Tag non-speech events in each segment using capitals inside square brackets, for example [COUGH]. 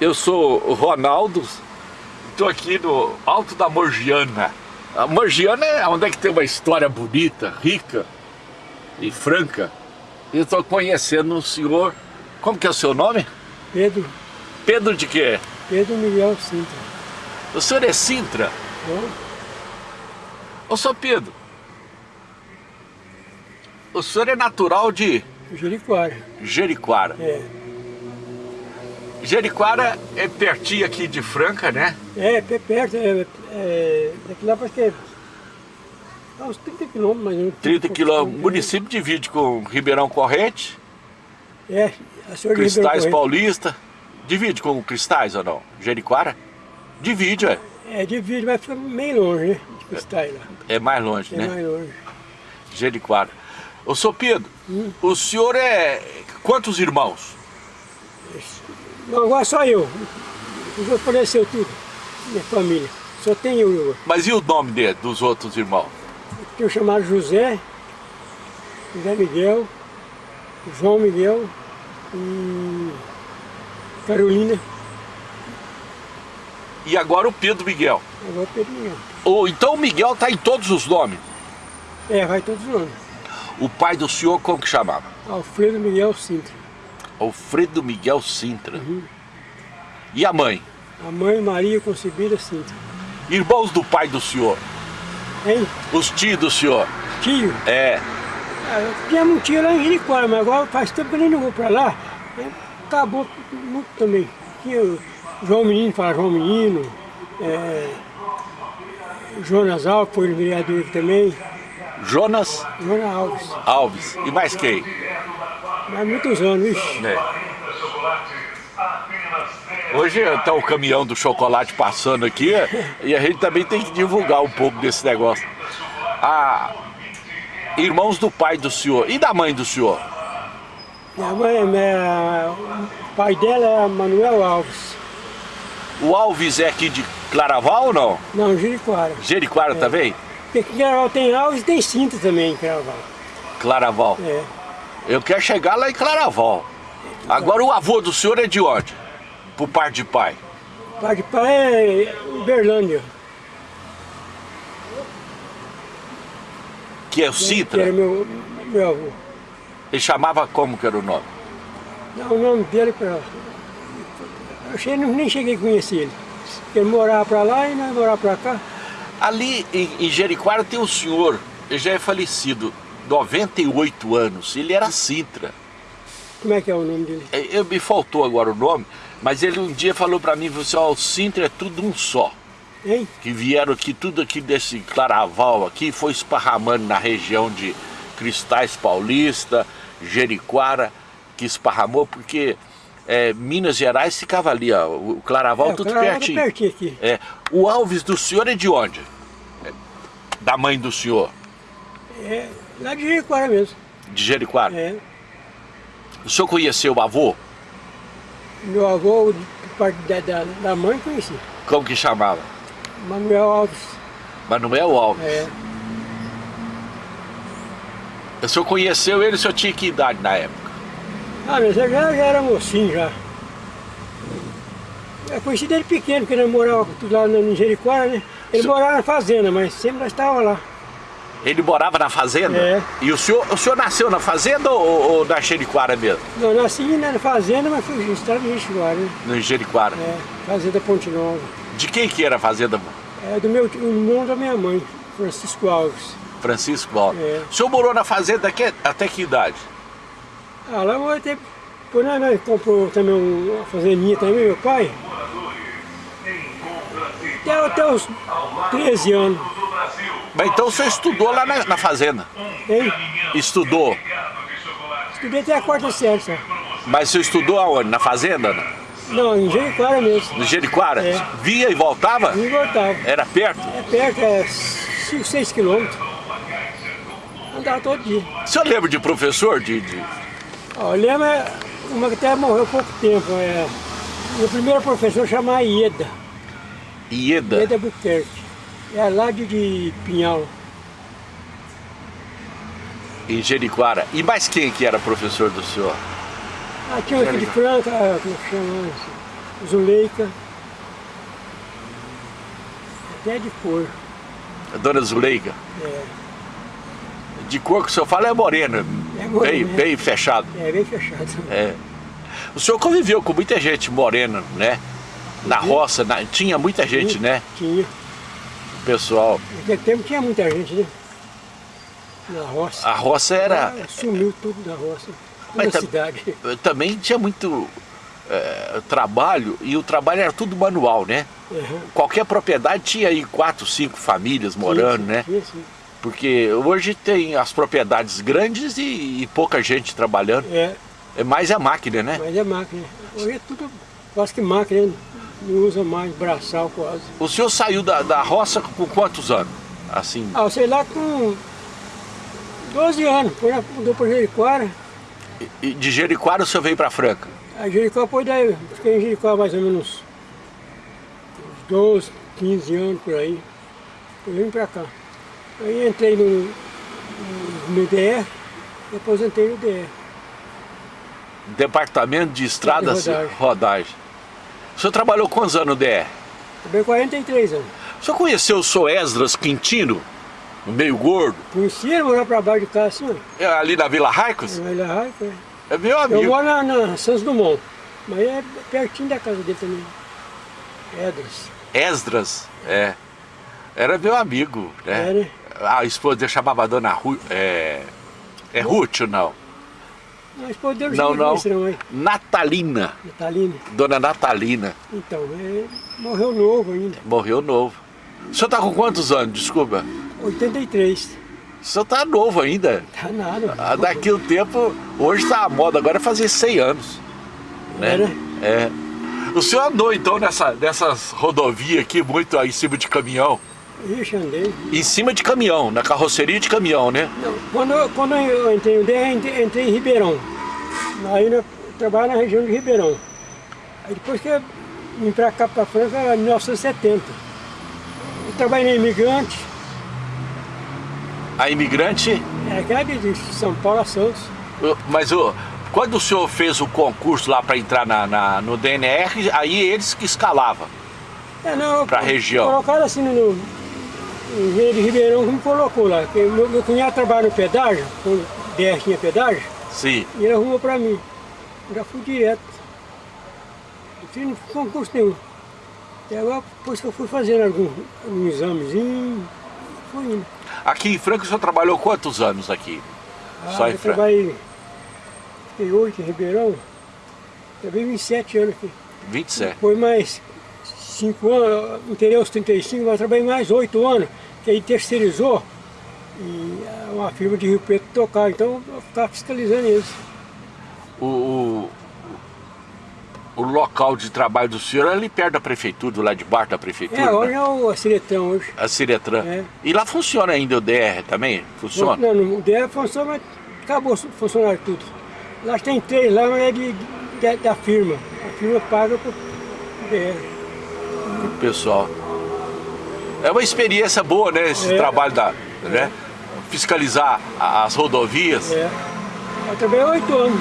Eu sou o Ronaldo, estou aqui no Alto da Morgiana. A Morgiana é onde é que tem uma história bonita, rica e franca. Eu estou conhecendo um senhor, como que é o seu nome? Pedro. Pedro de quê? Pedro Miguel Sintra. O senhor é Sintra? Bom, Ô, senhor Pedro, o senhor é natural de Jericoara. Jericoara. É. Jericoara é pertinho aqui de Franca, né? É, perto, é, é, daqui lá parece que é dá uns 30 quilômetros mais ou menos. 30 quilômetros. O município divide com Ribeirão Corrente, É, a senhora Cristais. Paulista. Divide com Cristais ou não? Jericoara? Divide, é. É, divide, mas fica meio longe, né? De Cristais lá. É mais longe, É né? mais longe. Jericoara. Ô, senhor Pedro, Hum. o senhor é... Quantos irmãos? Não, agora só eu. Os outros faleceu tudo. Minha família. Só tem eu agora. Mas e o nome de, dos outros irmãos? Tem o chamado José, José Miguel, João Miguel e Carolina. E agora o Pedro Miguel. Agora Pedro Miguel. Ou então o Miguel tá em todos os nomes. É, vai todos os nomes. O pai do senhor como que chamava? Alfredo Miguel Sintra. Alfredo Miguel Sintra. Uhum. E a mãe? A mãe Maria Concebida Sintra. Irmãos do pai do senhor? Hein? Os tios do senhor? Tio. É. Ah, eu tinha um tio lá em Jericoara, mas agora faz tempo que eu não vou pra lá. É, Acabou muito também. Tinha João Menino, fala João Menino. É, Jonas Alves, foi vereador também. Jonas Jonas Alves. Alves. E mais quem? Mas muitos anos. É. Hoje está o caminhão do chocolate passando aqui e a gente também tem que divulgar um pouco desse negócio. Ah, irmãos do pai do senhor e da mãe do senhor? Minha mãe, minha- o pai dela é Manuel Alves. O Alves é aqui de Claraval ou não? Não, Jericoara. Jericoara também? Porque Claraval tem Alves e tem Cinta também em Claraval. Claraval. É. Eu quero chegar lá em Claraval. Agora o avô do senhor é de onde? Por parte de pai. O pai de pai é Uberlândia. Que é o Citra. era meu, meu avô. Ele chamava como que era o nome? Não, o nome dele pra. Eu che- nem cheguei a conhecer ele. Ele morava pra lá e nós morava pra cá. Ali em, em Jericoara tem um senhor, ele já é falecido, 98 anos, ele era Sintra. Como é que é o nome dele? É, Eu, me faltou agora o nome, mas ele um dia falou pra mim, falou assim, ó, o Sintra é tudo um só. Hein? Que vieram aqui, tudo aqui desse claraval aqui, foi esparramando na região de Cristais Paulista, Jericoara, que esparramou, porque é, Minas Gerais ficava ali, ó, o claraval É, o tudo Claraval tá pertinho. pertinho aqui. É, o Alves do senhor é de onde? É, Da mãe do senhor, É lá de Jericoara mesmo. de Jericoara. É. O senhor conheceu o avô? Meu avô, por parte da, da, da mãe, conheci. Como que chamava? Manuel Alves. Manuel Alves. É. O senhor conheceu ele, o senhor tinha que idade na época? Ah, mas eu já, já era mocinho já. Eu conheci dele pequeno, porque ele morava tudo lá no Jericoara, né? Ele morava na fazenda, mas sempre nós estávamos lá. Ele morava na fazenda? É. E o senhor, o senhor nasceu na fazenda ou, ou na Jericoara mesmo? Eu nasci na fazenda, mas fui registrado em Jericoara, né? No. É, fazenda Ponte Nova. De quem que era a fazenda? É do meu irmão da minha mãe, Francisco Alves. Francisco Alves. É. O senhor morou na fazenda até, até que idade? Ah, lá eu até... Depois nós, nós comprou também um- uma fazendinha também, meu pai. Até, até os 13 anos. Mas então o senhor estudou lá na, na fazenda? Hein? Estudou. Estudei até a quarta série só. Mas o senhor estudou aonde? Na fazenda? Não, em Jericoara mesmo. No Jericoara? É. Via e voltava? E voltava. Era perto? É perto, é 5, 6 quilômetros. Andava todo dia. O senhor lembra de professor? De, de- eu lembro é, uma que até morreu há pouco tempo. É, meu primeiro professor chamava Ieda. Ieda? Ieda Buquerque. É lá de, de Pinhal. Em Jericoara. E mais quem que era professor do senhor? Ah, tinha aqui de Franca, ah, como é que chama? Zuleika, até de cor. A dona Zuleika? É. De cor que o senhor fala é morena, É morena, bem, bem fechado. É, bem fechado. É. O senhor conviveu com muita gente morena, né? Na roça, na- tinha muita gente, né? Tinha. Pessoal, Naquele tempo tinha muita gente, né? Na roça. a roça era... Ah, Sumiu tudo da roça. Mas Na cidade. Também tinha muito é, trabalho, e o trabalho era tudo manual, né? Uhum. Qualquer propriedade tinha aí quatro, cinco famílias morando, Tinha, né? Tinha, sim. Porque hoje tem as propriedades grandes e, e pouca gente trabalhando. É, É mais a máquina, né? mas é máquina. Hoje é tudo quase que máquina, né? Não usa mais braçal quase. O senhor saiu da, da roça com quantos anos? Assim, Ah, sei lá com 12 anos, ela mudou para Jericoara, e de Jericoara o senhor veio para Franca? a Jericó foi daí, fiquei em Jericó mais ou menos uns 12, 15 anos por aí. Depois vim pra cá. Aí entrei no, no, no DR e aposentei no DR. Departamento de Estradas e rodagem. rodagem. O senhor trabalhou quantos anos no DR? Também 43 anos. O senhor conheceu o senhor Esdras Quintino? Meio gordo? Conheci ele morar pra baixo de casa assim, ó. É ali na Vila Raicos? Ele é raico, é. É meu Eu amigo. moro na, na Santos Dumont, mas é pertinho da casa dele também. Edras. Esdras, é. Era meu amigo, né? É, né? A esposa dele chamava Dona Ru... É, é Ruth ou não? Mas poderam Não, não. Não, é? Natalina. Natalina. Dona Natalina. Então, é, morreu novo ainda. Morreu novo. O senhor tá com quantos anos? Desculpa. 83. O senhor tá novo ainda. Tá nada. Ah, Daqui o tempo, hoje tá a moda, agora é fazer 100 anos. Né? É, né? É. O senhor andou então nessa, nessas rodovias aqui, muito aí em cima de caminhão? Ixi, andei. Em cima de caminhão, na carroceria de caminhão, né? Não, quando, eu- quando eu entrei no DR, entrei, entrei em Ribeirão. Aí eu trabalho na região de Ribeirão. Aí depois que eu vim pra cá, pra Franca, em 1970. Eu trabalhei na Imigrante, A imigrante, é aquela de de São Paulo a Santos. mas o, quando o senhor fez o concurso lá para entrar na, na- no DNR, aí eles que escalavam. É, não, Pra região. Colocaram assim no, engenheiro de Ribeirão me colocou lá. Meu, meu cunhado trabalha no pedágio, quando o DR tinha pedágio, Sim. e ele arrumou pra mim. Já fui direto. Não fiz concurso nenhum. E agora, depois que eu fui fazendo algum, algum examezinho, fui indo. Aqui em Franca o senhor trabalhou quantos anos aqui? Ah, Só em eu Franca. trabalhei, fiquei oito em Ribeirão, trabalhei 27 anos aqui. 27. Depois mais 5 anos, inteirei aos 35, mas trabalhei mais 8 anos, que aí terceirizou e ah, uma firma de Rio Preto tocar, então eu ficava fiscalizando eles. O, o, o local de trabalho do senhor é ali perto da prefeitura, do lado de baixo da prefeitura, É, hoje né? é o Ciretrão hoje. a Ciretran. É. E lá funciona ainda o DR também? Funciona? Não, não, o DR funciona, mas acabou funcionar tudo. Lá tem três lá, mas é de, de- da firma. A firma paga pro DR. pessoal. É uma experiência boa, né? Esse É. trabalho da, né? Fiscalizar as rodovias. É. Eu trabalhei oito anos.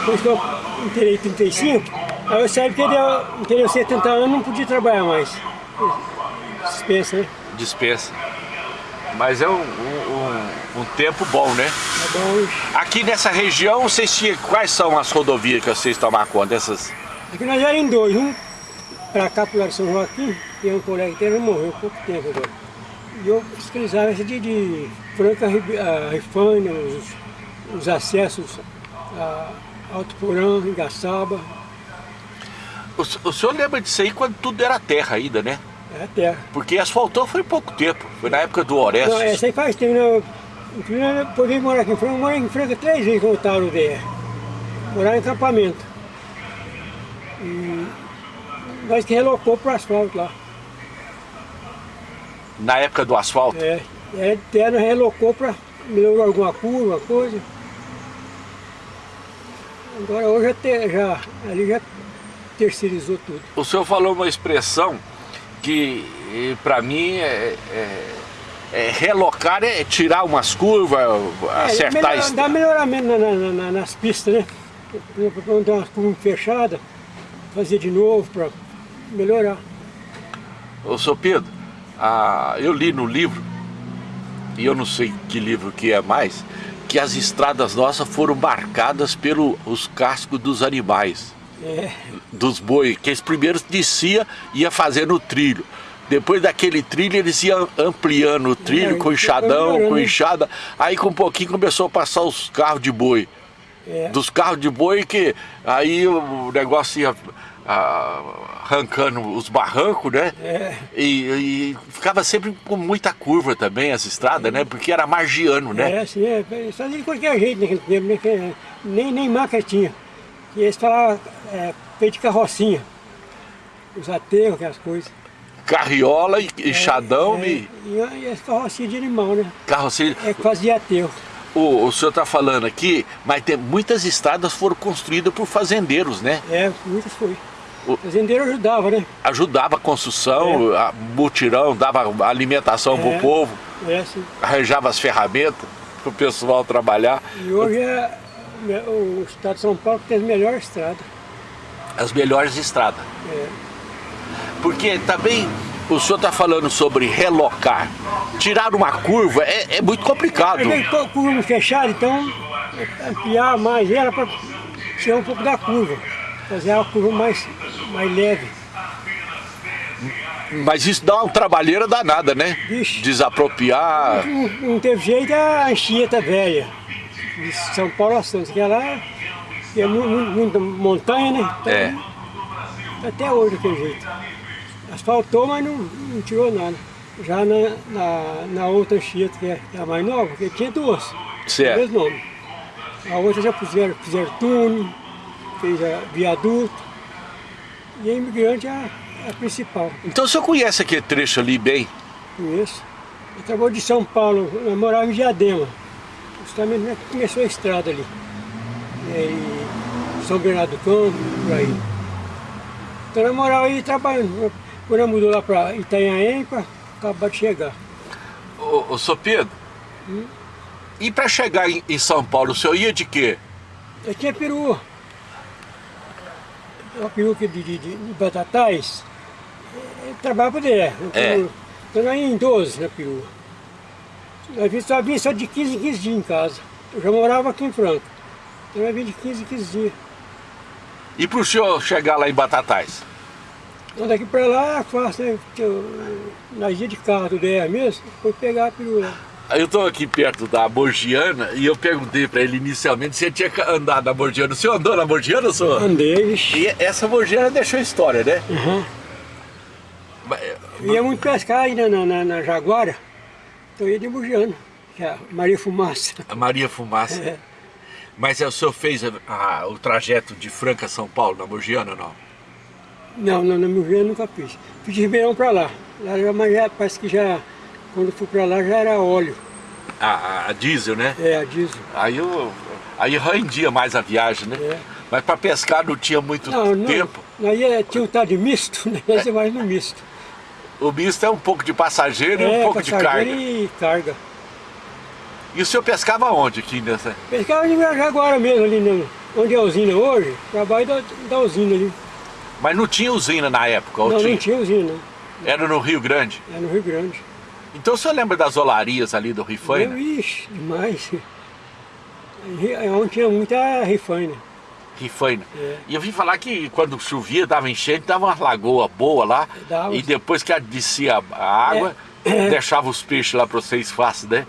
Depois que eu inteirei 35, aí eu saí porque deu, inteirei 70 anos não podia trabalhar mais. Dispensa, né? Dispensa. Mas é um, um- um- tempo bom, né? Tá bom. Aqui nessa região, vocês tinham, quais são as rodovias que vocês tomam conta dessas? Aqui nós éramos em dois, um pra cá pro lado de São Joaquim, e um colega que morreu há pouco tempo agora. E eu fiscalizava essa de, de Franca Ribe- a Rifânia, os, os acessos a Alto Porão, Engaçaba, O, o senhor lembra disso aí quando tudo era terra ainda, né? é a terra. Porque asfaltou foi pouco tempo. Foi na época do Orestes. Não, essa aí faz tempo, né? Eu podia morar aqui em Franca, eu morei em Franca três vezes quando eu estava no DR. Morar em acampamento. E nós que relocou para o asfalto lá. Na época do asfalto. É, de terra, relocou para melhorou alguma curva, coisa. Agora hoje já, te- já, ali já terceirizou tudo. O senhor falou uma expressão que para mim é, é- é relocar é tirar umas curvas, acertar é, melhor, isso. Dá melhoramento na- na- na- nas pistas, né? Tem uma curva fechada, fazer de novo para melhorar. Ô, seu Pedro, ah, eu li no livro, e eu não sei que livro que é mais, que as estradas nossas foram marcadas pelos cascos dos animais. É, Dos boi, que eles primeiros descia ia fazendo o trilho. Depois daquele trilho eles iam ampliando o trilho É, com enxadão, com enxada. Aí com um pouquinho começou a passar os carros de boi. é, Dos carros de boi que aí o negócio ia arrancando os barrancos, né? é, E, e ficava sempre com muita curva também as estradas, né? Porque era margiano, né? é assim, é, eles faziam de qualquer jeito naquele tempo, né? nem, nem máquina tinha. E eles falavam é, feito de carrocinha, os aterros, aquelas coisas. Carriola e enxadão é, e e, e as carrocinhas de animal, né? carroceria. É que fazia aterro. O, o senhor está falando aqui, mas tem, muitas estradas foram construídas por fazendeiros, né? É, muitas foi. O- fazendeiro ajudava, né? Ajudava a construção, a mutirão, dava alimentação para É. o povo, É arranjava as ferramentas para o pessoal trabalhar. E hoje é, é o estado de São Paulo que tem a melhor estrada. As melhores estradas. É, Porque também o senhor está falando sobre relocar. Tirar uma curva é, é muito complicado. A curva fechada, então é, ampliar mais ela para tirar um pouco da curva. Fazer a curva mais, mais leve. Mas isso dá uma trabalheira danada, né? Vixe. Desapropriar. Não, não teve jeito a Anchieta velha. De São Paulo a Santos, que lá é mu- mu- muita montanha, né? Então, É. Até hoje daquele jeito. Asfaltou, mas não, não tirou nada. Já na, na, na outra Anchieta, que é, que é a mais nova, porque tinha duas. Certo. Mesmo nome. A outra já fizeram, fizeram túnel, fez a viaduto. E a imigrante é a, é a principal. Então o senhor conhece aquele trecho ali bem? Conheço. Eu trabalho de São Paulo, eu morava em Diadema. Justamente né, começou a estrada ali. E São Bernardo do Campo, por aí. Então eu morava aí trabalhando. Quando eu mudou lá para Itanhaém, acabar de chegar. Ô, ô senhor Pedro, e para chegar em, em São Paulo, o senhor ia de quê? Eu tinha perua. Uma peruca de, de, de, batatais. Eu trabalhava direto. É. Então nós ia em 12 na perua. Nós vinha- só vinha só de 15 em 15 dias em casa. Eu já morava aqui em Franca. Então nós vinha de 15 em 15 dias. E para o senhor chegar lá em Batatais? Então daqui pra lá, fácil, né? Eu- Nós ia de carro do DR mesmo, foi pegar a perua lá. Eu estou aqui perto da Borgiana e eu perguntei para ele inicialmente se ele tinha andado na Borgiana. O senhor andou na Borgiana, senhor? Andei. E essa Borgiana deixou história, né? Uhum. Mas, ia muito pescar aí na, na, na- Jaguara. Então ia de Bugiano, que é a Maria Fumaça. A Maria Fumaça. É. Mas o senhor fez a- a- o trajeto de Franca a São Paulo, na Borgiana, não? Não, não, na Bugiano nunca fiz. Fiz de Ribeirão pra lá. Lá já, mas já, parece que já, quando eu fui pra lá já era óleo. A, a- diesel, né? É, a diesel. Aí eu, aí rendia mais a viagem, né? É. Mas para pescar não tinha muito Não, não. tempo. Aí é, tinha um tal de misto, né? Nós ia mais no misto. O misto é um pouco de passageiro e um é, pouco de carga. e carga. E o senhor pescava onde aqui nessa? Pescava de Jaguara mesmo ali, no, onde é a usina hoje, trabalho da, da usina ali. Mas não tinha usina na época, não, tinha? não tinha usina, não. Era no Rio Grande. É no Rio Grande. Então o senhor lembra das olarias ali do Eu, Rifaina? ixi, demais. É onde tinha muita rifaina. Rifaina. É. E eu vi falar que quando chovia, dava enchente, dava uma lagoa boa lá. Dava. E depois que descia a água, É. [COUGHS] deixava os peixes lá para vocês fácil, né?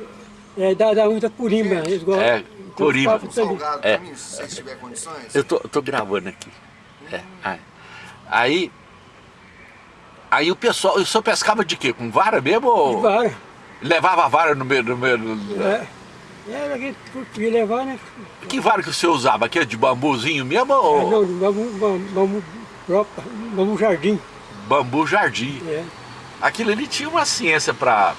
É, dá, dá muita corimba. Eles gostam. É, papos também. Salgado É. pra mim, se vocês tiverem condições. Eu tô, tô gravando aqui. É, aí- aí. O pessoal, o senhor pescava de quê? Com vara mesmo? Ou Vara. levava a vara no meio. No meio no- É. Era que podia levar, né? Que vara que o senhor usava? Aquele de bambuzinho mesmo ou Não, bambu, bambu, bambu próprio, bambu jardim. bambu jardim? É. Aquilo ali tinha uma ciência pra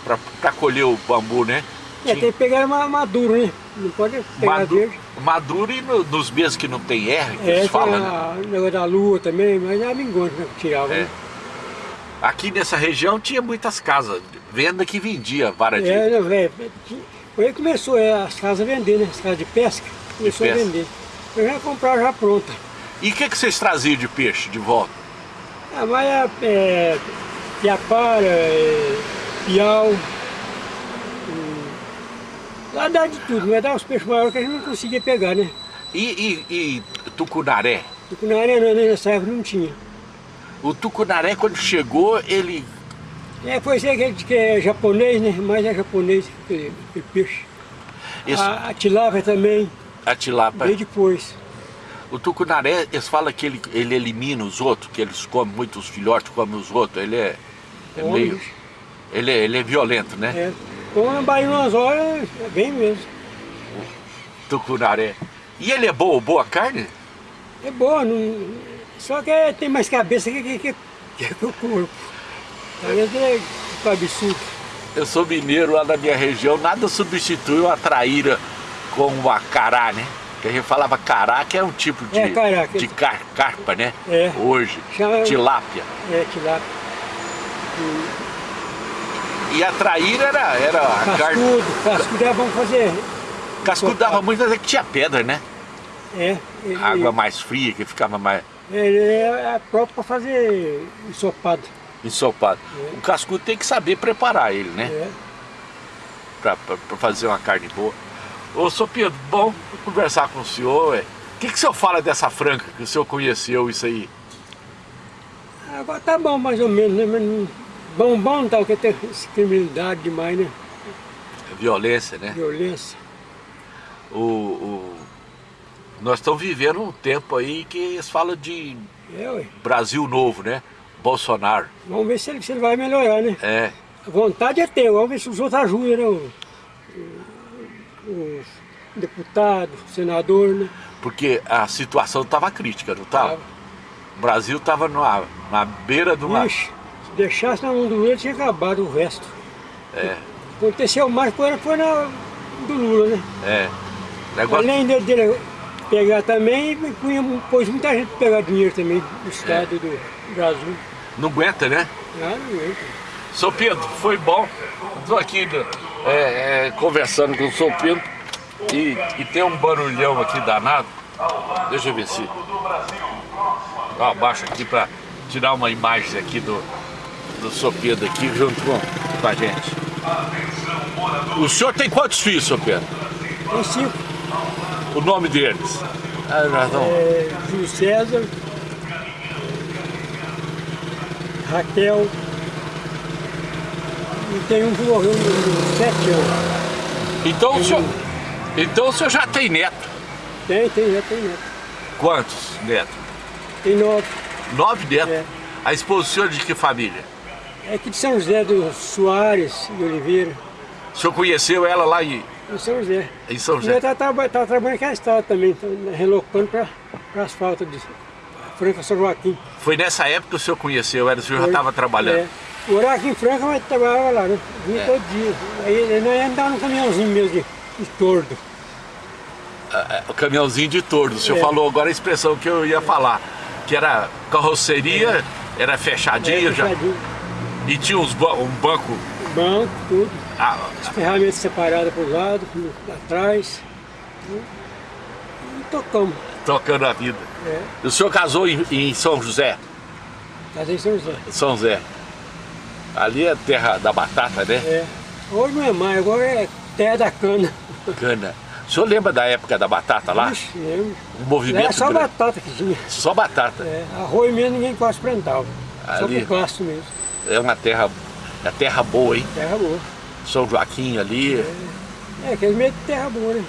colher o bambu, né? É, tem que pegar ma- maduro, né? Não pode pegar Madu- verde. maduro e no- nos meses que não tem R, que É, eles falam, né? a- o negócio da lua também, mas é a mingônia que tirava, É. né? Aqui nessa região tinha muitas casas, venda que vendia vara de... É, não, é, foi aí começou é, as casas a vender, né? As casas de pesca, começou pesca. a vender. Eu já comprava já pronta. E o que, que vocês traziam de peixe de volta? Ah, mas é, é piapara, é, piau, lá dá de tudo, mas dá os peixes maiores que a gente não conseguia pegar, né? E, e, e tucunaré? Tucunaré não, nessa época não tinha. O tucunaré quando chegou, ele... É, foi ser que, é japonês, né? Mas é japonês aquele, peixe. Esse, A, a tilápia também, a tilápia... veio depois. O tucunaré, eles falam que ele, ele elimina os outros, que eles comem muito os filhotes, comem os outros. Ele é, é meio... Ele é, ele é violento, né? É. Então na Bahia umas horas, é bem mesmo. Tucunaré. E ele é boa, boa carne? É boa, não... só que tem mais cabeça que, que, que, que o corpo. Talvez é absurdo. Eu sou mineiro lá na minha região, nada substitui uma traíra com uma cará, né? Que a gente falava cará, que é um tipo de, É, que- de car- carpa, né? É. Hoje, Chama- tilápia. É, tilápia. E a traíra era, era a carne... Cascudo, cascudo é bom fazer. Cascudo dava muito, mas é que tinha pedra, né? É, ele, Água mais fria, que ficava mais ele é próprio para fazer ensopado. ensopado. É. O cascudo tem que saber preparar ele, né? É. Pra fazer uma carne boa. Ô, Sr. Pedro, bom conversar com o senhor. O que, que o senhor fala dessa franca que o senhor conheceu isso aí? Agora tá bom mais ou menos, né? Bom, bom não tá, porque tem criminalidade demais, né? Violência, né? Violência. O, o- Nós estamos vivendo um tempo aí que eles falam de É. Brasil novo, né? Bolsonaro. Vamos ver se ele, se ele vai melhorar, né? É. A vontade é ter, vamos ver se os outros ajudam, né? O, o- o deputado, o senador, né? Porque a situação estava crítica, não estava? Tava. O Brasil estava na, beira uma... Ixi, se deixasse na mão do Lula, tinha acabado o resto. É, Aconteceu mais foi, foi na do Lula, né? é. Negócio... Além dele, dele pegar também, punha, pôs muita gente pra pegar dinheiro também do estado do Brasil. Não aguenta, né? Ah, não entra. Sou Pedro, foi bom. Estou aqui é, é, conversando com o Sou Pedro e, e tem um barulhão aqui danado. Deixa eu ver se. Ó, abaixo aqui para tirar uma imagem aqui do, do Sou Pedro aqui junto com, com a gente. O senhor tem quantos filhos, Sou Pedro? Tem cinco. O nome deles? Ah, nós não- É, Júlio César, Raquel, e tem um que morreu com sete anos. Então, o senhor, então o senhor já tem neto. Tem, tem, já tem neto. Quantos netos? Tem nove. Nove netos. É. A esposa do senhor de que família? É aqui de São José dos Soares de Oliveira. O senhor conheceu ela lá em, Em São José. em São E José? eu estava trabalhando aqui na estrada também, tá relocando para asfalto de Franca São Joaquim. Foi nessa época que o senhor conheceu ela, o senhor já Foi. estava trabalhando. É. Morava aqui em Franca, mas trabalhava lá, né? Vinha É. todo dia. Aí nós andávamos no caminhãozinho mesmo de, de tordo. É, O caminhãozinho de tordo. O senhor É. falou agora a expressão que eu ia falar, que era carroceria, era fechadinha É, já, fechadinho. e tinha uns ba- um banco Banco, tudo. Ah, As ferramentas separadas para o lado, atrás. E tocamos. tocando a vida. É. O senhor casou em, em São José? Casei em São José. São José. Ali é terra da batata, né? É. Hoje não é mais, agora é terra da cana. Cana. O senhor lembra da época da batata lá? Ixi, lembro. Um movimento Era só grande. batata que tinha. Só batata. É, arroz mesmo ninguém quase plantava. Só Ali. por gasto mesmo. É uma terra, é terra boa, hein? Terra boa. São Joaquim ali. É, aquele meio de terra boa, né?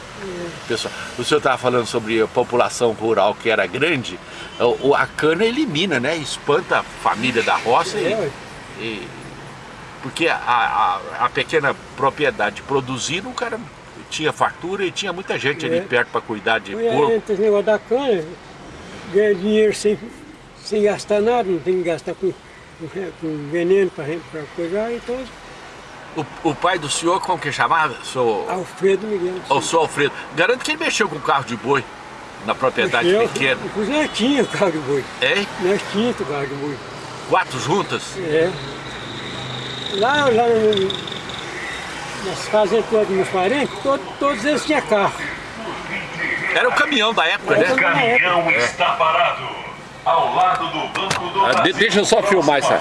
Pessoal, o senhor estava falando sobre a população rural que era grande. O, a cana elimina, né? Espanta a família da roça. É, e- e- porque a, a- a pequena propriedade produzindo, o cara tinha fartura e tinha muita gente ali É. perto para cuidar de Foi porco. entre esse negócio da cana, ganha dinheiro sem, sem gastar nada, não tem que gastar com, com, com veneno para coisar, então O, o pai do senhor, como que chamava? Sou, Alfredo Miguel. o senhor Alfredo. Garanto que ele mexeu com carro de boi na propriedade Eu- pequena. Inclusive nós tínhamos carro de boi. É? Nós tínhamos carro de boi. Quatro juntas? É. Lá, lá no, nas fazendas todas dos meus parentes, todo- todos eles tinham carro. Era o caminhão da época, né? Era O caminhão está parado ao lado do banco do Ah, Brasil. deixa eu só filmar isso